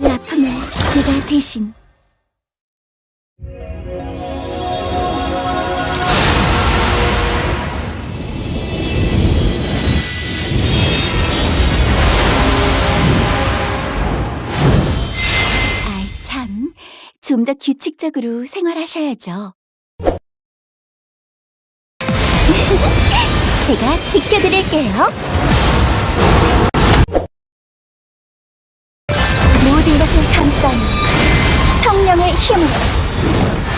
아픔을 제가 대신 아, 참. 좀 더 규칙적으로 생활하셔야죠. 제가 지켜드릴게요. 没什么。